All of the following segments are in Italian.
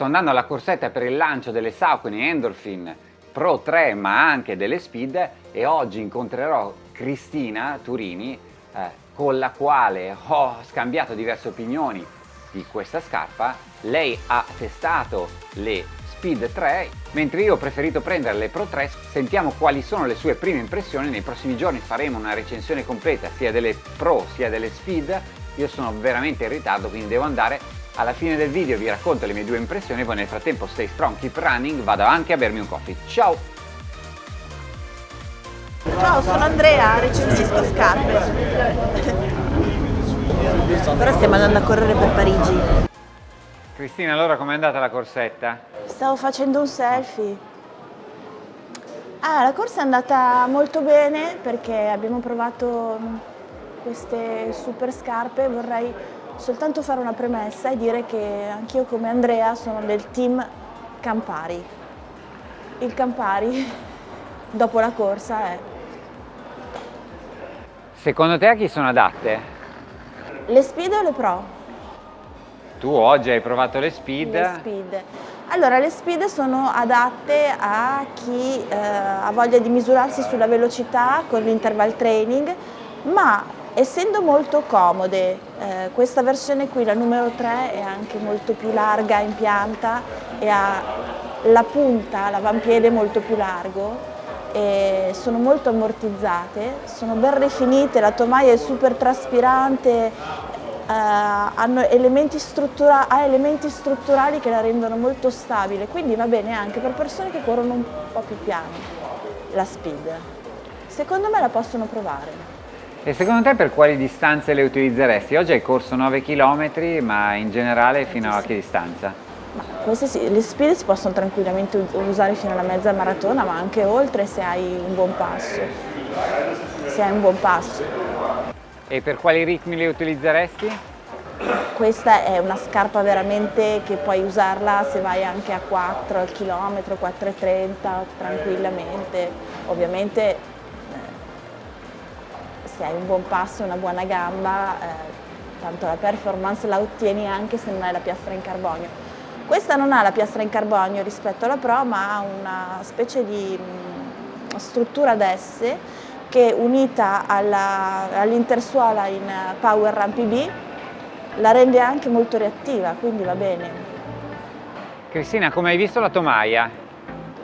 sto andando alla corsetta per il lancio delle Saucony Endorphin Pro 3 ma anche delle Speed e oggi incontrerò Cristina Turini eh, con la quale ho scambiato diverse opinioni di questa scarpa. Lei ha testato le Speed 3 mentre io ho preferito prendere le Pro 3 sentiamo quali sono le sue prime impressioni. Nei prossimi giorni faremo una recensione completa sia delle Pro sia delle Speed. Io sono veramente in ritardo quindi devo andare alla fine del video vi racconto le mie due impressioni poi nel frattempo stay strong keep running vado anche a bermi un coffee ciao ciao sono Andrea recensisco scarpe però stiamo andando a correre per Parigi Cristina, allora com'è andata la corsetta? Stavo facendo un selfie. Ah, la corsa è andata molto bene perché abbiamo provato queste super scarpe. Vorrei soltanto fare una premessa e dire che anch'io come Andrea sono del team Campari. Il Campari dopo la corsa è... Secondo te a chi sono adatte? Le speed o le pro? Tu oggi hai provato le speed. Le speed. Allora, le speed sono adatte a chi eh, ha voglia di misurarsi sulla velocità con l'interval training, ma essendo molto comode, eh, questa versione qui, la numero 3, è anche molto più larga in pianta e ha la punta, l'avampiede molto più largo, e sono molto ammortizzate, sono ben rifinite, la tomaia è super traspirante eh, elementi ha elementi strutturali che la rendono molto stabile, quindi va bene anche per persone che corrono un po' più piano la speed. Secondo me la possono provare. E secondo te per quali distanze le utilizzeresti? Oggi hai corso 9 km, ma in generale fino a che distanza? queste sì, le speed si possono tranquillamente usare fino alla mezza maratona, ma anche oltre se hai un buon passo. Se hai un buon passo. E per quali ritmi le utilizzeresti? Questa è una scarpa veramente che puoi usarla se vai anche a 4 al chilometro, 4,30 tranquillamente. Ovviamente se hai un buon passo e una buona gamba, eh, tanto la performance la ottieni anche se non hai la piastra in carbonio. Questa non ha la piastra in carbonio rispetto alla Pro, ma ha una specie di mh, mm, struttura ad S che unita all'intersuola in Power Run PB la rende anche molto reattiva, quindi va bene. Cristina, come hai visto la tomaia?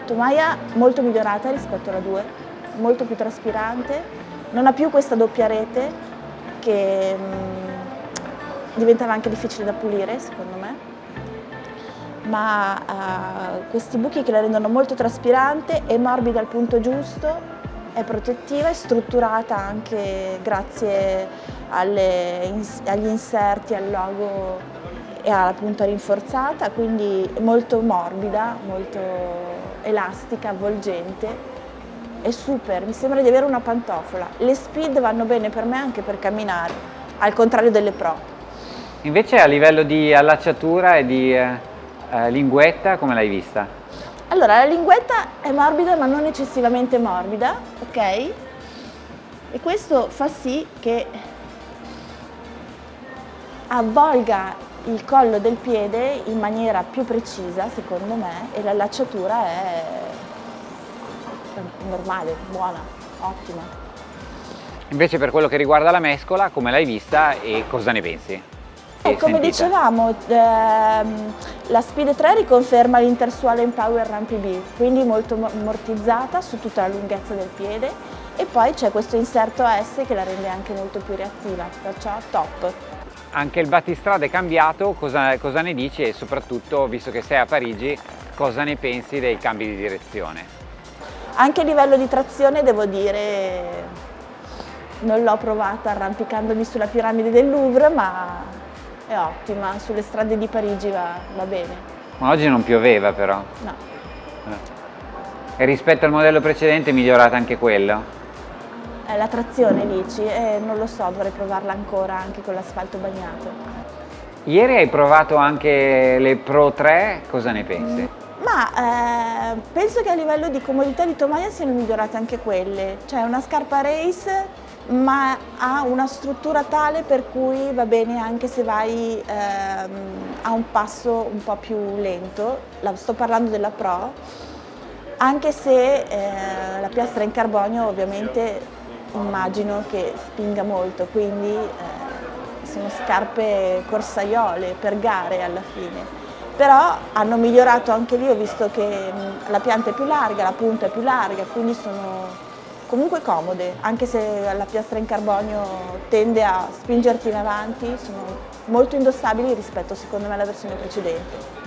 Tomaia molto migliorata rispetto alla 2, molto più traspirante, non ha più questa doppia rete che mh, mm, diventava anche difficile da pulire secondo me, ma ha questi buchi che la rendono molto traspirante e morbida al punto giusto è protettiva, è strutturata anche grazie alle, agli inserti, al logo e alla punta rinforzata, quindi molto morbida, molto elastica, avvolgente, è super, mi sembra di avere una pantofola. Le speed vanno bene per me anche per camminare, al contrario delle pro. Invece a livello di allacciatura e di eh, eh linguetta come l'hai vista? Allora, la linguetta è morbida ma non eccessivamente morbida, ok? E questo fa sì che avvolga il collo del piede in maniera più precisa, secondo me, e l'allacciatura è normale, buona, ottima. Invece per quello che riguarda la mescola, come l'hai vista e cosa ne pensi? E come sentita? dicevamo, ehm, la Speed 3 riconferma l'Intersuale Empower Run PB, quindi molto ammortizzata su tutta la lunghezza del piede e poi c'è questo inserto S che la rende anche molto più reattiva, perciò top. Anche il battistrada è cambiato, cosa, cosa ne dici e soprattutto, visto che sei a Parigi, cosa ne pensi dei cambi di direzione? Anche a livello di trazione devo dire, non l'ho provata arrampicandomi sulla piramide del Louvre, ma è ottima, sulle strade di Parigi va, va bene. Ma oggi non pioveva però? No. E rispetto al modello precedente è migliorata anche quello? Eh, la trazione dici? Eh, non lo so, dovrei provarla ancora anche con l'asfalto bagnato. Ieri hai provato anche le Pro 3, cosa ne pensi? Mm, ma eh, penso che a livello di comodità di tomaia siano migliorate anche quelle. Cioè una scarpa race ma ha una struttura tale per cui va bene anche se vai ehm, a un passo un po' più lento, la, sto parlando della Pro, anche se eh, la piastra in carbonio ovviamente immagino che spinga molto, quindi eh, sono scarpe corsaiole per gare alla fine. Però hanno migliorato anche lì, ho visto che mh, la pianta è più larga, la punta è più larga, quindi sono comunque comode, anche se la piastra in carbonio tende a spingerti in avanti, sono molto indossabili rispetto secondo me alla versione precedente.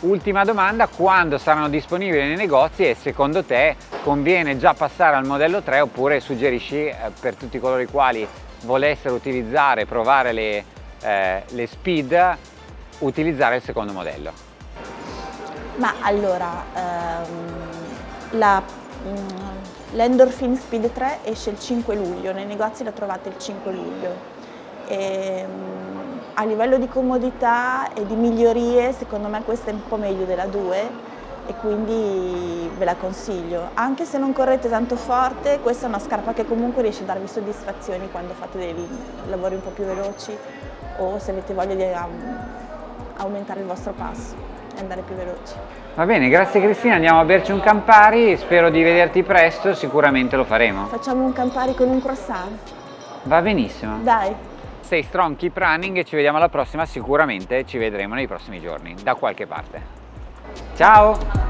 Ultima domanda, quando saranno disponibili nei negozi e secondo te conviene già passare al modello 3 oppure suggerisci eh, per tutti coloro i quali volessero utilizzare, provare le, eh, le speed, utilizzare il secondo modello? Ma allora, ehm, la, mm, L'Endorphin Speed 3 esce il 5 luglio, nei negozi la trovate il 5 luglio. E, um, a livello di comodità e di migliorie, secondo me questa è un po' meglio della 2 e quindi ve la consiglio. Anche se non correte tanto forte, questa è una scarpa che comunque riesce a darvi soddisfazioni quando fate dei lavori un po' più veloci o se avete voglia di um, aumentare il vostro passo e andare più veloci. Va bene, grazie Cristina, andiamo a berci un Campari, spero di vederti presto, sicuramente lo faremo. Facciamo un Campari con un croissant. Va benissimo. Dai. Stay strong, keep running e ci vediamo alla prossima, sicuramente ci vedremo nei prossimi giorni, da qualche parte. Ciao!